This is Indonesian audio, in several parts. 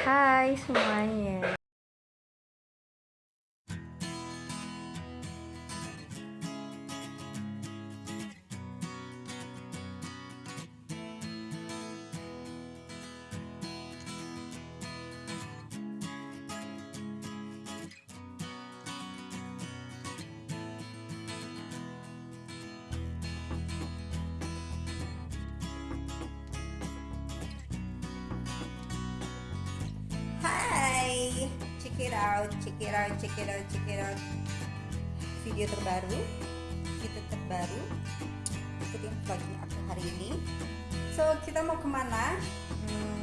Hai semuanya. It out, check it out, check it out, check it out. Video terbaru, video terbaru. Ikutin vlognya aku hari ini. So kita mau ke mana? Hmm,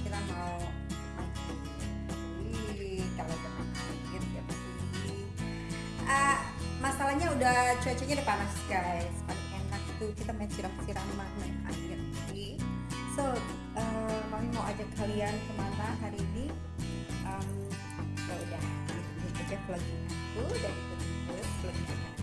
kita mau Wih, kalau ya. Ah, masalahnya udah cuacanya udah panas guys. Paling enak tuh kita main siram-siraman main air. So, eh, kami mau ajak kalian ke mana hari ini? Um, ya udah, ikutin aja vlognya aku terus vlognya aku.